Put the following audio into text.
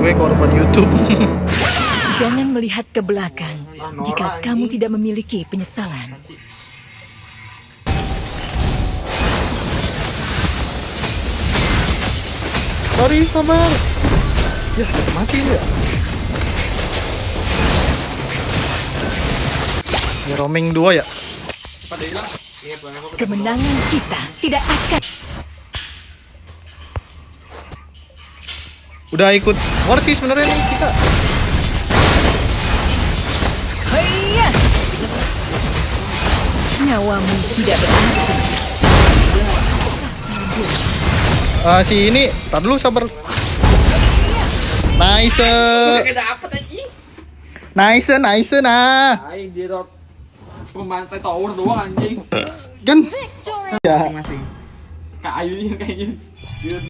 gue korban YouTube. Jangan melihat ke belakang jika kamu tidak memiliki penyesalan. Sorry, sabar. Ya, mati ya. Ya roaming 2 ya. Kemenangan kita tidak akan Udah ikut war sih sebenarnya nih kita. Haiya! Nyawamu tidak berarti. Ah, si ini, tar dulu sabar. Nice. Nice, nice nah. Pembantai tower doang anjing. Kan ya Masing-masing. Kayu